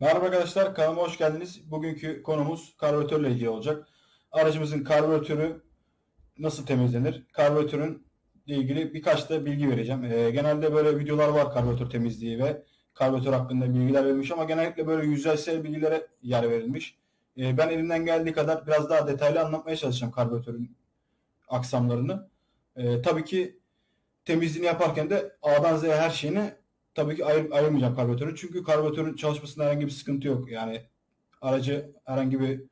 Merhaba arkadaşlar, kanalıma hoş geldiniz. Bugünkü konumuz karbüratörle ilgili olacak. Aracımızın karbüratörü nasıl temizlenir? Karbüratörün ilgili birkaç da bilgi vereceğim. Ee, genelde böyle videolar var karbüratör temizliği ve karbüratör hakkında bilgiler verilmiş ama genellikle böyle yüzeysel bilgilere yer verilmiş. Ee, ben elimden geldiği kadar biraz daha detaylı anlatmaya çalışacağım karbüratörün aksamlarını. Ee, tabii ki temizliğini yaparken de A'dan Z'ye her şeyini tabii ki ayır, ayırmayacağım karbüratörü. Çünkü karbüratörün çalışmasında herhangi bir sıkıntı yok. Yani aracı herhangi bir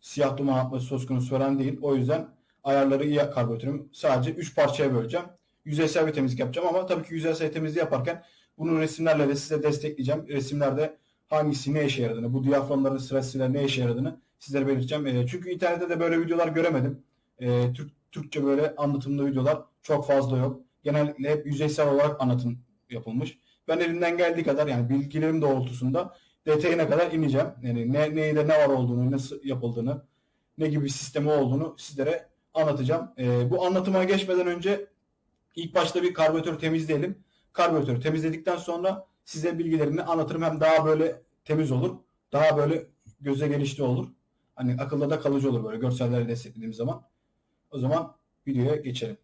siyah duman atması söz konusu falan değil. O yüzden ayarları iyi karbüratörüm. Sadece 3 parçaya böleceğim. Yüzeysel bir temizlik yapacağım ama tabii ki yüzeysel temizliği yaparken bunun resimlerle de size destekleyeceğim. Resimlerde hangisi ne işe yaradığını, bu diyaframların sırasıyla ne işe yaradığını sizlere belirteceğim. E, çünkü internette de böyle videolar göremedim. E, Türk, Türkçe böyle anlatımlı videolar çok fazla yok. Genellikle hep yüzeysel olarak anlatım yapılmış. Ben elimden geldiği kadar yani bilgilerim doğrultusunda detayına kadar ineceğim. Yani ne neyde ne var olduğunu, nasıl yapıldığını, ne gibi bir sistemi olduğunu sizlere anlatacağım. Ee, bu anlatıma geçmeden önce ilk başta bir karbüratör temizleyelim. Karbüratörü temizledikten sonra size bilgilerini anlatırım. Hem daha böyle temiz olur. Daha böyle göze gelişti olur. Hani akılda da kalıcı olur böyle görselleri desteklediğim zaman. O zaman videoya geçelim.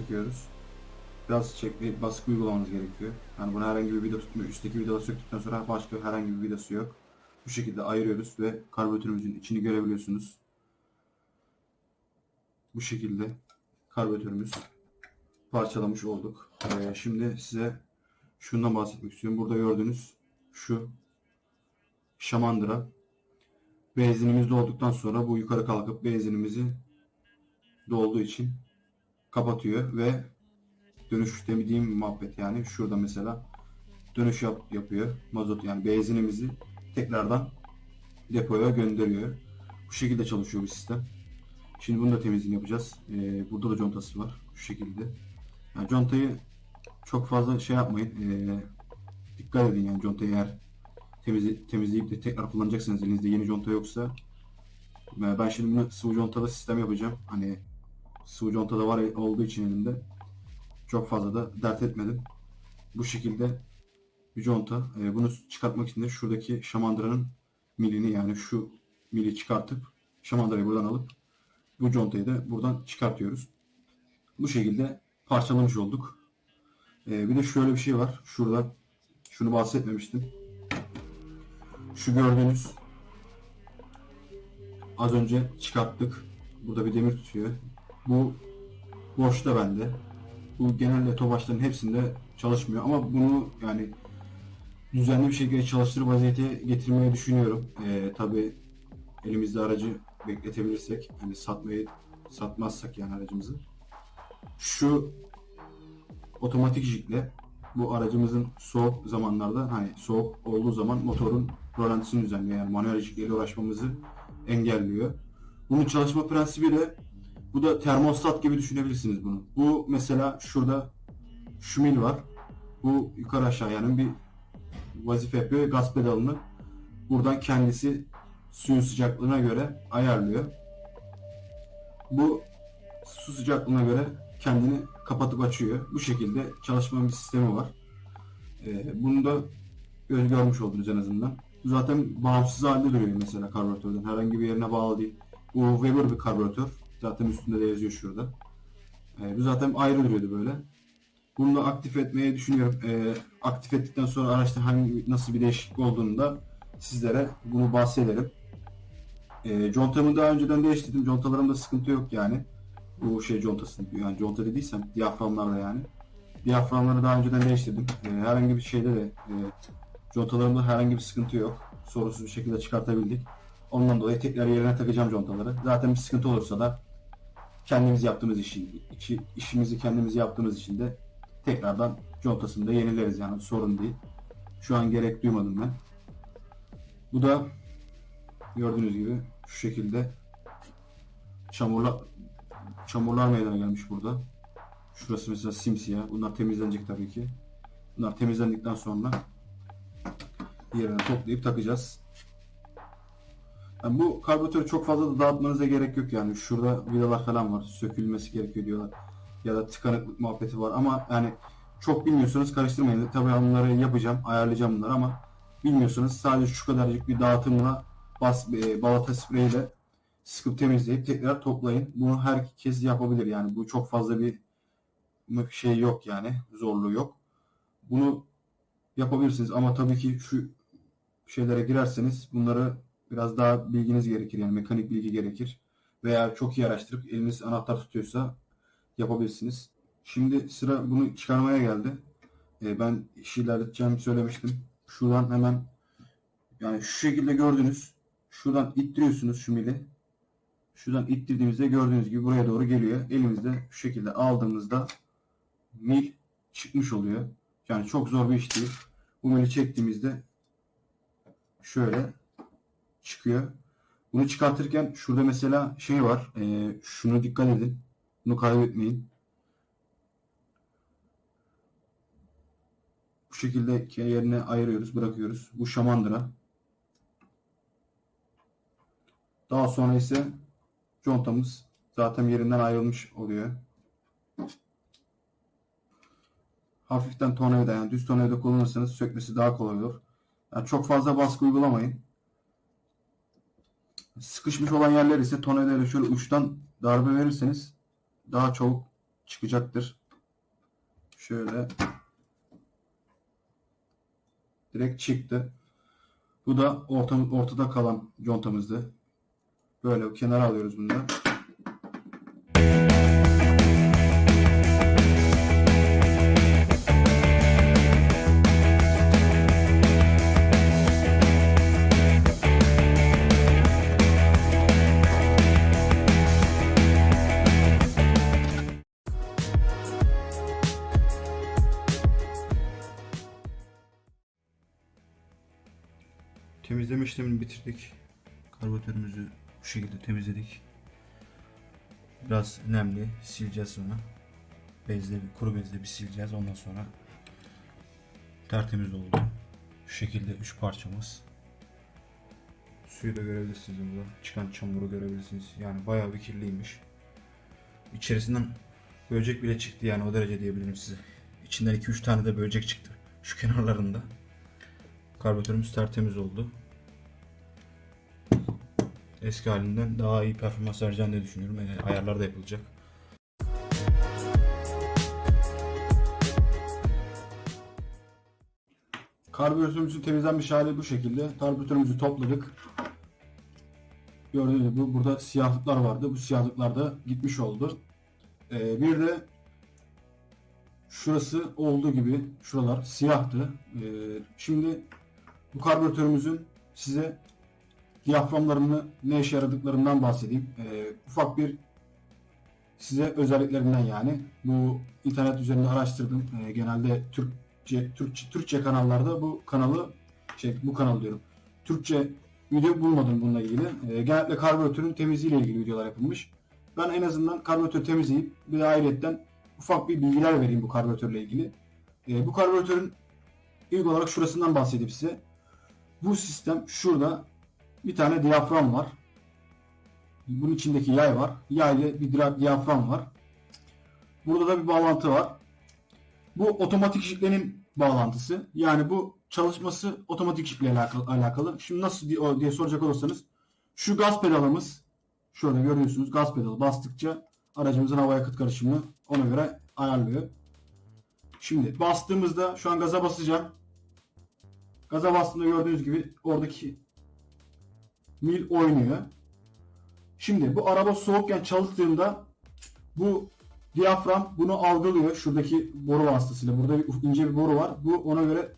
Söküyoruz. Biraz çekli baskı uygulamamız gerekiyor. Yani buna herhangi bir vida tutmuyor. Üstteki vidaları söktükten sonra başka herhangi bir vidası yok. Bu şekilde ayırıyoruz ve karbüratörümüzün içini görebiliyorsunuz. Bu şekilde karbüratörümüz parçalamış olduk. Ee, şimdi size şundan bahsetmek istiyorum. Burada gördüğünüz şu şamandıra benzinimiz dolduktan sonra bu yukarı kalkıp benzinimizi dolduğu için kapatıyor ve dönüş demediğim muhabbet yani şurada mesela dönüş yap, yapıyor mazot yani benzinimizi tekrardan depoya gönderiyor. Bu şekilde çalışıyor bu sistem. Şimdi bunu da temizliğini yapacağız. Ee, burada da contası var şu şekilde. Yani contayı çok fazla şey yapmayın. Ee, dikkat edin yani contayı eğer temizle, temizleyip de tekrar kullanacaksınız elinizde yeni conta yoksa ee, ben şimdi bunu sıvı contalı sistem yapacağım. Hani sıvı conta da var olduğu için elimde çok fazla da dert etmedim. Bu şekilde bir conta. E, bunu çıkartmak için de şuradaki şamandıranın milini yani şu mili çıkartıp şamandırayı buradan alıp bu contayı da buradan çıkartıyoruz. Bu şekilde parçalamış olduk. E, bir de şöyle bir şey var. Şurada şunu bahsetmemiştim. Şu gördüğünüz az önce çıkarttık. Burada bir demir tutuyor. Bu boşta bende. Bu genelde tobaşların hepsinde çalışmıyor ama bunu yani düzenli bir şekilde çalıştırıp vaziyete getirmeyi düşünüyorum. Ee, Tabi elimizde aracı bekletebilirsek, hani satmayı satmazsak yani aracımızı. Şu otomatik jikle bu aracımızın soğuk zamanlarda hani soğuk olduğu zaman motorun rolantisini düzenliyor. Yani manuel jikle uğraşmamızı engelliyor. Bunun çalışma prensibi de bu da termostat gibi düşünebilirsiniz bunu. Bu mesela şurada şu mil var. Bu yukarı aşağı yani bir vazife yapıyor. Gaz pedalını buradan kendisi suyun sıcaklığına göre ayarlıyor. Bu su sıcaklığına göre kendini kapatıp açıyor. Bu şekilde çalışma bir sistemi var. Ee, bunu da gör- görmüş oldunuz en azından. Zaten bağımsız halde duruyor mesela karbüratörden. Herhangi bir yerine bağlı değil. Bu Weber bir karbüratör. Zaten üstünde de yazıyor şurada. Ee, bu zaten ayrı duruyordu böyle. Bunu da aktif etmeyi düşünüyorum. Ee, aktif ettikten sonra araçta hangi nasıl bir değişiklik olduğunu da sizlere bunu bahsederim. Ee, contamı daha önceden değiştirdim. Contalarımda sıkıntı yok yani. Bu şey contası yani conta dediysem diyaframlarla yani. Diyaframları daha önceden değiştirdim. Ee, herhangi bir şeyde de e, contalarımda herhangi bir sıkıntı yok. Sorunsuz bir şekilde çıkartabildik. Ondan dolayı tekrar yerine takacağım contaları. Zaten bir sıkıntı olursa da kendimiz yaptığımız işi, içi, işimizi kendimiz yaptığımız için de tekrardan contasını da yenileriz yani sorun değil. Şu an gerek duymadım ben. Bu da gördüğünüz gibi şu şekilde çamurlar çamurlar meydana gelmiş burada. Şurası mesela simsiyah. Bunlar temizlenecek tabii ki. Bunlar temizlendikten sonra yerine toplayıp takacağız. Yani bu karbüratörü çok fazla da dağıtmanıza gerek yok yani. Şurada vidalar falan var. Sökülmesi gerekiyor diyorlar. Ya da tıkanıklık muhabbeti var ama yani çok bilmiyorsanız karıştırmayın. Tabii onları yapacağım, ayarlayacağım bunları ama bilmiyorsanız sadece şu kadarcık bir dağıtımla bas, e, balata spreyiyle sıkıp temizleyip tekrar toplayın. Bunu herkes yapabilir yani. Bu çok fazla bir şey yok yani. Zorluğu yok. Bunu yapabilirsiniz ama tabii ki şu şeylere girerseniz bunları biraz daha bilginiz gerekir yani mekanik bilgi gerekir. Veya çok iyi araştırıp eliniz anahtar tutuyorsa yapabilirsiniz. Şimdi sıra bunu çıkarmaya geldi. Ee, ben işi ilerleteceğimi söylemiştim. Şuradan hemen yani şu şekilde gördünüz. Şuradan ittiriyorsunuz şu mili. Şuradan ittirdiğimizde gördüğünüz gibi buraya doğru geliyor. Elimizde şu şekilde aldığımızda mil çıkmış oluyor. Yani çok zor bir iş değil. Bu mili çektiğimizde şöyle çıkıyor. Bunu çıkartırken şurada mesela şey var. Ee, şunu dikkat edin. Bunu kaybetmeyin. Bu şekilde yerine ayırıyoruz, bırakıyoruz. Bu şamandıra. Daha sonra ise contamız zaten yerinden ayrılmış oluyor. Hafiften tornavida yani düz tornavida kullanırsanız sökmesi daha kolay olur. Yani çok fazla baskı uygulamayın. Sıkışmış olan yerler ise tornavidayla şöyle uçtan darbe verirseniz daha çabuk çıkacaktır. Şöyle direkt çıktı. Bu da orta, ortada kalan contamızdı. Böyle kenara alıyoruz bunu da. Bitirdik. Karbüratörümüzü bu şekilde temizledik. Biraz nemli sileceğiz sonra. Bezle, kuru bezle bir sileceğiz. Ondan sonra tertemiz oldu. Şu şekilde üç parçamız. Suyu da görebilirsiniz burada. Çıkan çamuru görebilirsiniz. Yani bayağı bir kirliymiş. İçerisinden böcek bile çıktı yani o derece diyebilirim size. İçinden 2-3 tane de böcek çıktı. Şu kenarlarında. Karbüratörümüz tertemiz oldu. Eski halinden daha iyi performans vereceğini de düşünüyorum. E, ayarlar da yapılacak. Karbüratörümüzün temizlenmiş hali bu şekilde. Karbüratörümüzü topladık. Gördüğünüz gibi burada siyahlıklar vardı. Bu siyahlıklar da gitmiş oldu. Ee, bir de şurası olduğu gibi şuralar siyahtı. Ee, şimdi bu karbüratörümüzün size diyaframlarını ne işe yaradıklarından bahsedeyim. Ee, ufak bir size özelliklerinden yani. Bu internet üzerinde araştırdım. Ee, genelde Türkçe, Türkçe Türkçe kanallarda bu kanalı şey bu kanal diyorum. Türkçe video bulmadım bununla ilgili. Ee, genellikle karbüratörün temizliği ile ilgili videolar yapılmış. Ben en azından karbüratörü temizleyip bir de ayrıyetten ufak bir bilgiler vereyim bu karbüratörle ilgili. Ee, bu karbüratörün ilk olarak şurasından bahsedeyim size. Bu sistem şurada bir tane diyafram var. Bunun içindeki yay var. Yay ile bir diyafram var. Burada da bir bağlantı var. Bu otomatik jiklenin bağlantısı. Yani bu çalışması otomatik jikle alakalı. Şimdi nasıl diye soracak olursanız şu gaz pedalımız şöyle görüyorsunuz gaz pedalı bastıkça aracımızın hava yakıt karışımını ona göre ayarlıyor. Şimdi bastığımızda şu an gaza basacağım. Gaza bastığımda gördüğünüz gibi oradaki mil oynuyor. Şimdi bu araba soğukken çalıştığında bu diyafram bunu algılıyor. Şuradaki boru vasıtasıyla. Burada bir, ince bir boru var. Bu ona göre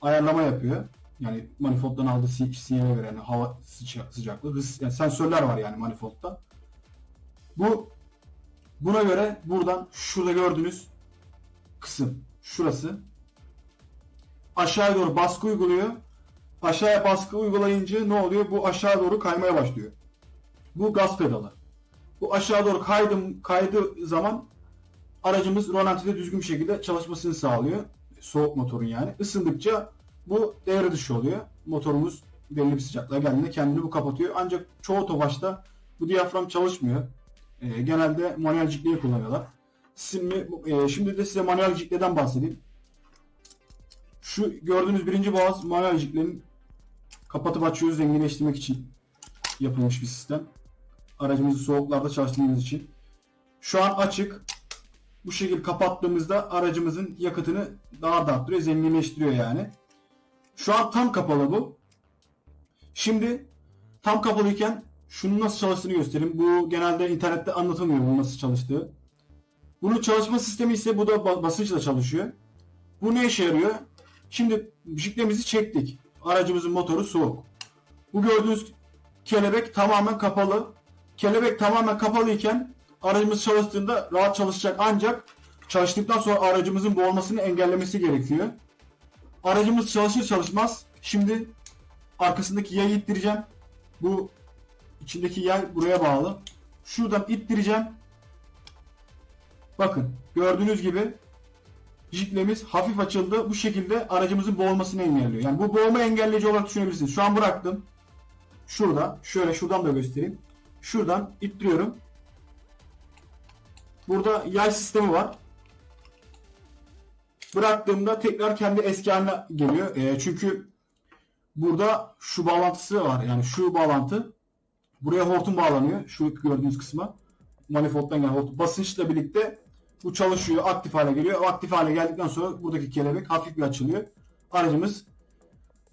ayarlama yapıyor. Yani manifolddan aldığı si- sinyale göre yani hava sıca- sıcaklığı, hız, yani sensörler var yani manifoldda. Bu buna göre buradan şurada gördüğünüz kısım şurası aşağıya doğru baskı uyguluyor. Aşağıya baskı uygulayınca ne oluyor? Bu aşağı doğru kaymaya başlıyor. Bu gaz pedalı. Bu aşağı doğru kaydım kaydığı zaman aracımız rolantide düzgün bir şekilde çalışmasını sağlıyor. Soğuk motorun yani. Isındıkça bu devre dışı oluyor. Motorumuz belli bir sıcaklığa geldiğinde kendini bu kapatıyor. Ancak çoğu tofaşta bu diyafram çalışmıyor. Ee, genelde manuel cikleyi kullanıyorlar. Şimdi, e, şimdi de size manuel cikleden bahsedeyim. Şu gördüğünüz birinci boğaz manuel ciklenin kapatıp açıyoruz zenginleştirmek için yapılmış bir sistem. Aracımızı soğuklarda çalıştırdığımız için. Şu an açık. Bu şekilde kapattığımızda aracımızın yakıtını daha da arttırıyor, zenginleştiriyor yani. Şu an tam kapalı bu. Şimdi tam kapalıyken şunun nasıl çalıştığını göstereyim. Bu genelde internette anlatılmıyor bunun nasıl çalıştığı. Bunun çalışma sistemi ise bu da ba- basınçla çalışıyor. Bu ne işe yarıyor? Şimdi jiklemizi çektik. Aracımızın motoru soğuk. Bu gördüğünüz kelebek tamamen kapalı. Kelebek tamamen kapalıyken aracımız çalıştığında rahat çalışacak ancak çalıştıktan sonra aracımızın boğulmasını engellemesi gerekiyor. Aracımız çalışır çalışmaz şimdi arkasındaki yayı ittireceğim. Bu içindeki yay buraya bağlı. Şuradan ittireceğim. Bakın gördüğünüz gibi jiklemiz hafif açıldı. Bu şekilde aracımızın boğulmasını engelliyor. Yani bu boğulma engelleyici olarak düşünebilirsiniz. Şu an bıraktım. Şurada. Şöyle şuradan da göstereyim. Şuradan ittiriyorum. Burada yay sistemi var. Bıraktığımda tekrar kendi eski haline geliyor. E, çünkü burada şu bağlantısı var. Yani şu bağlantı. Buraya hortum bağlanıyor. Şu gördüğünüz kısma. Manifold'dan gelen hortum. Basınçla birlikte bu çalışıyor. Aktif hale geliyor. Aktif hale geldikten sonra buradaki kelebek hafif bir açılıyor. Aracımız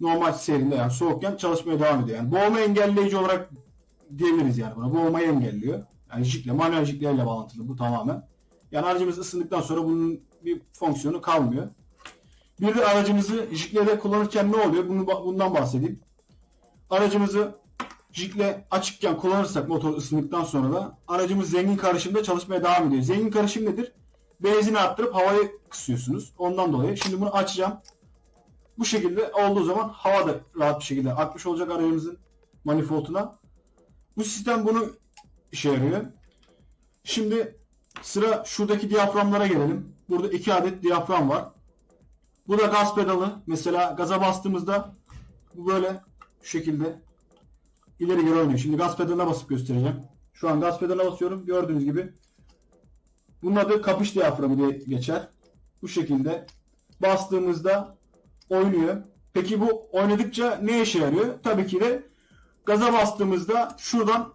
normal seyrinde yani soğukken çalışmaya devam ediyor. Yani boğulma engelleyici olarak diyebiliriz yani buna. Boğulmayı engelliyor. Yani jikle, manuel jiklerle bağlantılı bu tamamen. Yani aracımız ısındıktan sonra bunun bir fonksiyonu kalmıyor. Bir de aracımızı jikle kullanırken ne oluyor? Bunu, bundan bahsedeyim. Aracımızı jikle açıkken kullanırsak motor ısındıktan sonra da aracımız zengin karışımda çalışmaya devam ediyor. Zengin karışım nedir? Benzini arttırıp havayı kısıyorsunuz. Ondan dolayı. Şimdi bunu açacağım. Bu şekilde olduğu zaman hava da rahat bir şekilde akmış olacak aracımızın manifolduna. Bu sistem bunu işe yarıyor. Şimdi sıra şuradaki diyaframlara gelelim. Burada iki adet diyafram var. Bu da gaz pedalı. Mesela gaza bastığımızda bu böyle şu şekilde ileri geri oynuyor. Şimdi gaz pedalına basıp göstereceğim. Şu an gaz pedalına basıyorum. Gördüğünüz gibi. Bunun adı kapış diyaframı diye geçer. Bu şekilde bastığımızda oynuyor. Peki bu oynadıkça ne işe yarıyor? Tabii ki de gaza bastığımızda şuradan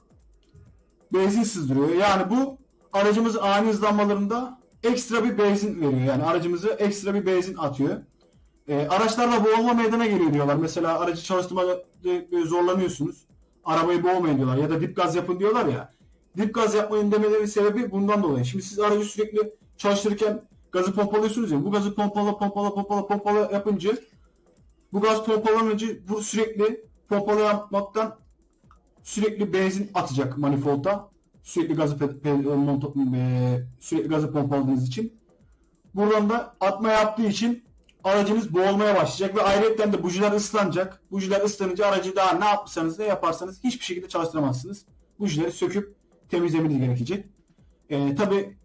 benzin sızdırıyor. Yani bu aracımızın ani hızlanmalarında ekstra bir benzin veriyor. Yani aracımızı ekstra bir benzin atıyor. E, araçlarda boğulma meydana geliyor diyorlar. Mesela aracı çalıştırmada zorlanıyorsunuz. Arabayı boğmayın diyorlar. Ya da dip gaz yapın diyorlar ya. Dip gaz yapmayın demelerinin sebebi bundan dolayı. Şimdi siz aracı sürekli çalıştırırken gazı pompalıyorsunuz ya. Bu gazı pompala pompala pompala pompala yapınca bu gaz pompalanınca bu sürekli pompala yapmaktan sürekli benzin atacak manifolda. Sürekli gazı e, sürekli gazı pompaladığınız için. Buradan da atma yaptığı için aracınız boğulmaya başlayacak ve ayrıca de bujiler ıslanacak. Bujiler ıslanınca aracı daha ne yapsanız ne yaparsanız hiçbir şekilde çalıştıramazsınız. Bujileri söküp temizlemeniz gerekecek. Ee, Tabi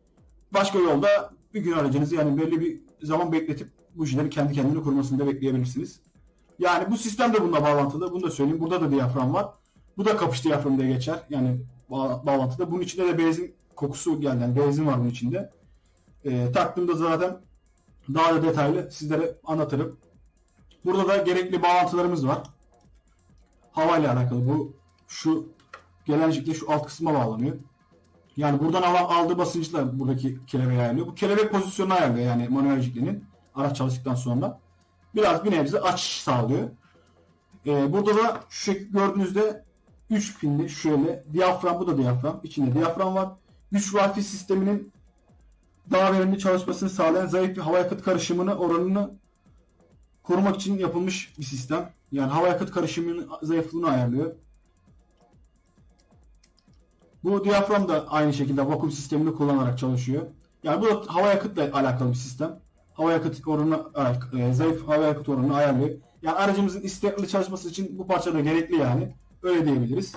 başka yolda bir gün aracınızı yani belli bir zaman bekletip bujileri kendi kendine kurmasını da bekleyebilirsiniz. Yani bu sistem de bununla bağlantılı. Bunu da söyleyeyim. Burada da diyafram var. Bu da kapış diyaframı diye geçer. Yani bağ- bağlantıda. Bunun içinde de benzin kokusu geldi. Yani benzin var bunun içinde. Ee, taktığımda zaten daha da detaylı sizlere anlatırım. Burada da gerekli bağlantılarımız var. Hava ile alakalı. Bu şu gelencikle şu alt kısma bağlanıyor. Yani buradan aldığı basınçla buradaki kelebeği ayarlıyor. Bu kelebek pozisyonunu ayarlıyor yani manuel jiklenin araç çalıştıktan sonra. Biraz bir nebze açış sağlıyor. Ee, burada da şu şekilde gördüğünüzde 3 pinli şöyle diyafram bu da diyafram. İçinde diyafram var. Güç wifi sisteminin daha verimli çalışmasını sağlayan zayıf bir hava yakıt karışımını oranını korumak için yapılmış bir sistem. Yani hava yakıt karışımının zayıflığını ayarlıyor. Bu diyafram da aynı şekilde vakum sistemini kullanarak çalışıyor. Yani bu da hava yakıtla alakalı bir sistem. Hava yakıt oranını, e, zayıf hava yakıt oranını ayarlıyor. Yani aracımızın istikrarlı çalışması için bu parça da gerekli yani. Öyle diyebiliriz.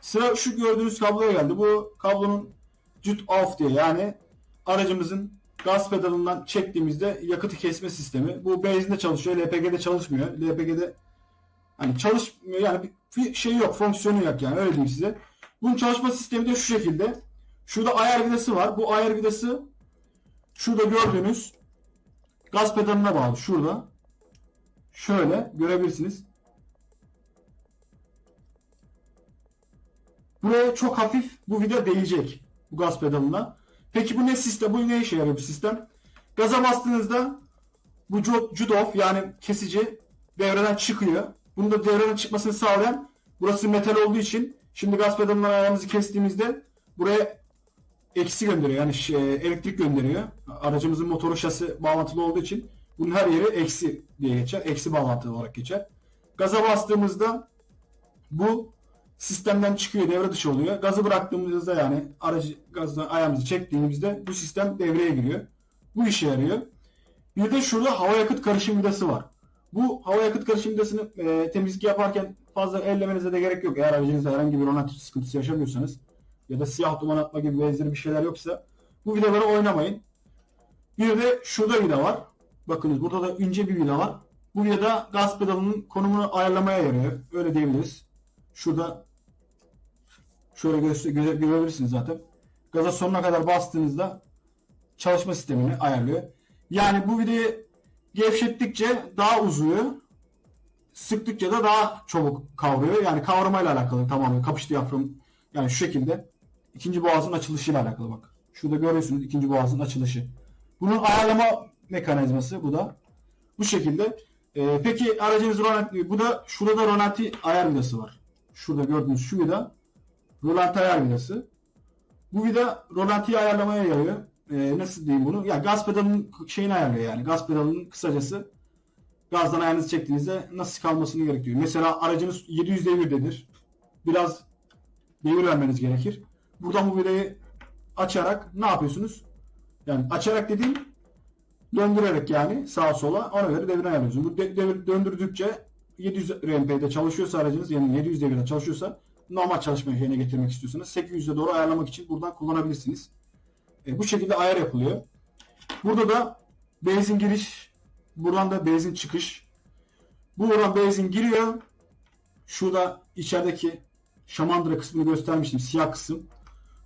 Sıra şu gördüğünüz kabloya geldi. Bu kablonun jut off diye yani aracımızın gaz pedalından çektiğimizde yakıtı kesme sistemi. Bu benzinde çalışıyor. LPG'de çalışmıyor. LPG'de hani çalışmıyor yani bir şey yok. Fonksiyonu yok yani. Öyle diyeyim size. Bunun çalışma sistemi de şu şekilde. Şurada ayar vidası var. Bu ayar vidası şurada gördüğünüz gaz pedalına bağlı. Şurada. Şöyle görebilirsiniz. Buraya çok hafif bu vida değecek. Bu gaz pedalına. Peki bu ne sistem? Bu ne işe yarıyor bu sistem? Gaza bastığınızda bu ju- judof yani kesici devreden çıkıyor. Bunu da devreden çıkmasını sağlayan burası metal olduğu için şimdi gaz pedalından ayağımızı kestiğimizde buraya eksi gönderiyor. Yani şey, elektrik gönderiyor. Aracımızın motoru şasi bağlantılı olduğu için bunun her yeri eksi diye geçer. Eksi bağlantılı olarak geçer. Gaza bastığımızda bu sistemden çıkıyor, devre dışı oluyor. Gazı bıraktığımızda yani aracı gazdan ayağımızı çektiğimizde bu sistem devreye giriyor. Bu işe yarıyor. Bir de şurada hava yakıt karışım vidası var. Bu hava yakıt karışım vidasını e, temizlik yaparken fazla ellemenize de gerek yok. Eğer aracınızda herhangi bir ronat sıkıntısı yaşamıyorsanız ya da siyah duman atma gibi benzeri bir şeyler yoksa bu vidaları oynamayın. Bir de şurada vida var. Bakınız burada da ince bir vida var. Bu vida gaz pedalının konumunu ayarlamaya yarıyor. Öyle diyebiliriz. Şurada şöyle göre- görebilirsiniz zaten. Gaza sonuna kadar bastığınızda çalışma sistemini ayarlıyor. Yani bu vidayı gevşettikçe daha uzuyor. Sıktıkça da daha çabuk kavruyor. Yani kavramayla alakalı tamamen kapış diyafram yani şu şekilde ikinci boğazın açılışıyla alakalı bak. Şurada görüyorsunuz ikinci boğazın açılışı. Bunun ayarlama mekanizması bu da. Bu şekilde. Ee, peki aracınız rolanti, bu da şurada rolanti ayar vidası var. Şurada gördüğünüz şu vida rolanti ayar vidası. Bu vida rolantiyi ayarlamaya yarıyor. Ee, nasıl diyeyim bunu? Ya gaz pedalının şeyini ayarlıyor yani. Gaz pedalının kısacası gazdan ayağınızı çektiğinizde nasıl kalmasını gerekiyor. Mesela aracınız 700 devirdedir. Biraz devir vermeniz gerekir. Buradan bu vidayı açarak ne yapıyorsunuz? Yani açarak dediğim döndürerek yani sağa sola ona göre devir ayarlıyorsunuz. Bu de- devir döndürdükçe 700 RMP'de çalışıyorsa aracınız yani 700 devirde çalışıyorsa normal çalışma yerine getirmek istiyorsanız 800'e doğru ayarlamak için buradan kullanabilirsiniz. E, bu şekilde ayar yapılıyor. Burada da benzin giriş, buradan da benzin çıkış. Buradan benzin giriyor. Şurada içerideki şamandıra kısmını göstermiştim. Siyah kısım.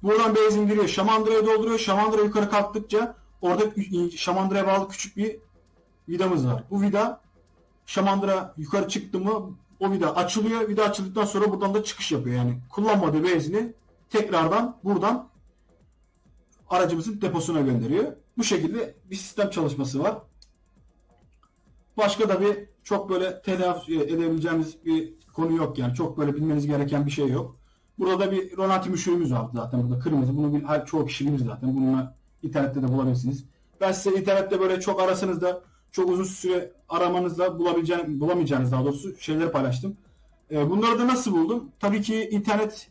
Buradan benzin giriyor. Şamandırayı dolduruyor. Şamandıra yukarı kalktıkça orada şamandıraya bağlı küçük bir vidamız var. Bu vida şamandıra yukarı çıktı mı o vida açılıyor. Vida açıldıktan sonra buradan da çıkış yapıyor. Yani kullanmadığı benzini tekrardan buradan aracımızın deposuna gönderiyor. Bu şekilde bir sistem çalışması var. Başka da bir çok böyle telafi edebileceğimiz bir konu yok yani. Çok böyle bilmeniz gereken bir şey yok. Burada da bir Ronaldo müşürümüz var zaten burada kırmızı. Bunu bil, her- çoğu kişi bilir zaten. Bununla internette de bulabilirsiniz. Ben size internette böyle çok arasanız da çok uzun süre aramanızda bulabileceğiniz, bulamayacağınız daha doğrusu şeyleri paylaştım. Ee, bunları da nasıl buldum? Tabii ki internet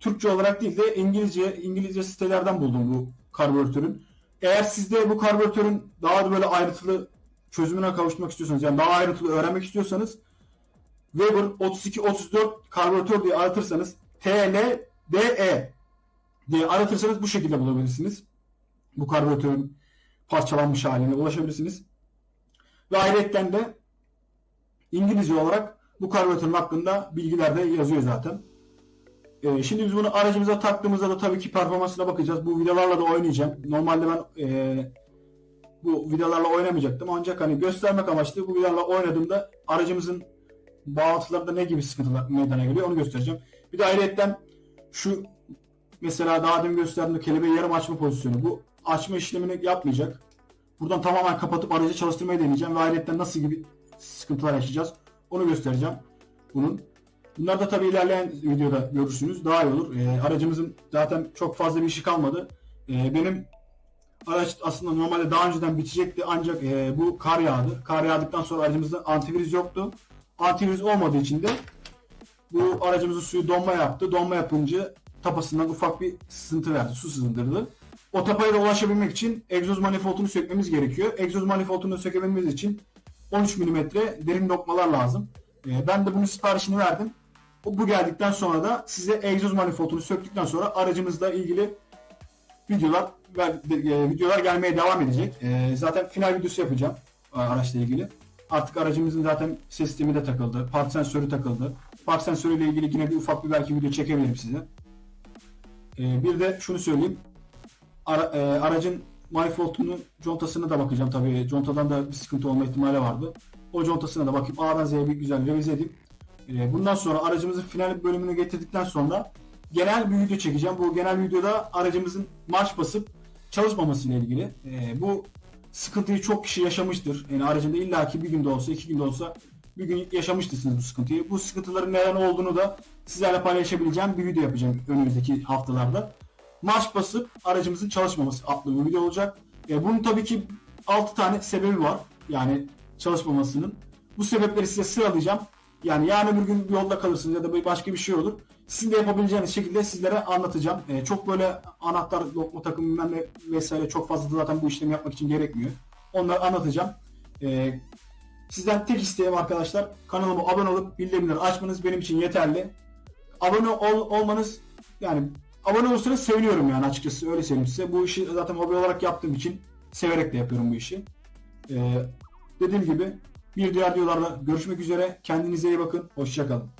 Türkçe olarak değil de İngilizce İngilizce sitelerden buldum bu karbüratörün. Eğer siz de bu karbüratörün daha da böyle ayrıntılı çözümüne kavuşmak istiyorsanız yani daha ayrıntılı öğrenmek istiyorsanız Weber 3234 karbüratör diye aratırsanız TLDE diye aratırsanız bu şekilde bulabilirsiniz. Bu karbüratörün parçalanmış haline ulaşabilirsiniz. Ve ayrıca de İngilizce olarak bu karbüratörün hakkında bilgiler de yazıyor zaten. Ee, şimdi biz bunu aracımıza taktığımızda da tabii ki performansına bakacağız. Bu vidalarla da oynayacağım. Normalde ben e, bu vidalarla oynamayacaktım. Ancak hani göstermek amaçlı bu vidalarla oynadığımda aracımızın bağlantılarında ne gibi sıkıntılar meydana geliyor onu göstereceğim. Bir de ayrıca şu mesela daha demin gösterdiğim kelebeği yarım açma pozisyonu. Bu açma işlemini yapmayacak. Buradan tamamen kapatıp aracı çalıştırmayı deneyeceğim ve ayrıca nasıl gibi sıkıntılar yaşayacağız onu göstereceğim bunun. Bunlar da tabii ilerleyen videoda görürsünüz. Daha iyi olur. Ee, aracımızın zaten çok fazla bir işi kalmadı. Ee, benim araç aslında normalde daha önceden bitecekti ancak e, bu kar yağdı. Kar yağdıktan sonra aracımızda antivirüs yoktu. Antivirüs olmadığı için de bu aracımızın suyu donma yaptı. Donma yapınca tapasından ufak bir sızıntı verdi. Su sızındırdı. O tapaya da ulaşabilmek için egzoz manifoldunu sökmemiz gerekiyor. Egzoz manifoldunu sökebilmemiz için 13 mm derin dokmalar lazım. Ee, ben de bunun siparişini verdim. Bu geldikten sonra da size egzoz manifoldunu söktükten sonra aracımızla ilgili videolar e, videolar gelmeye devam edecek. E, zaten final videosu yapacağım araçla ilgili. Artık aracımızın zaten sistemi de takıldı. Park sensörü takıldı. Park sensörüyle ilgili yine bir ufak bir belki video çekebilirim size. E, bir de şunu söyleyeyim. Ara, aracın manifoldunun contasına da bakacağım tabii. Contadan da bir sıkıntı olma ihtimali vardı. O contasına da bakıp A'dan Z'ye bir güzel revize edeyim. Bundan sonra aracımızın final bölümünü getirdikten sonra genel bir video çekeceğim. Bu genel videoda aracımızın marş basıp çalışmaması ile ilgili. E, bu sıkıntıyı çok kişi yaşamıştır. Yani aracında illaki bir günde olsa, iki günde olsa bir gün yaşamıştırsınız bu sıkıntıyı. Bu sıkıntıların neden olduğunu da sizlerle paylaşabileceğim bir video yapacağım önümüzdeki haftalarda. Marş basıp aracımızın çalışmaması adlı bir video olacak. E, bunun tabii ki 6 tane sebebi var. Yani çalışmamasının. Bu sebepleri size sıralayacağım. Yani yarın öbür gün yolda kalırsınız ya da başka bir şey olur. Sizin de yapabileceğiniz şekilde sizlere anlatacağım. Ee, çok böyle anahtar, lokma takımı bilmem ne vesaire çok fazla zaten bu işlemi yapmak için gerekmiyor. Onları anlatacağım. Ee, sizden tek isteğim arkadaşlar kanalıma abone olup bildirimleri açmanız benim için yeterli. Abone ol, olmanız yani abone olursanız seviniyorum yani açıkçası öyle söyleyeyim size. Bu işi zaten hobi olarak yaptığım için severek de yapıyorum bu işi. Ee, dediğim gibi bir diğer videolarda görüşmek üzere. Kendinize iyi bakın. Hoşçakalın.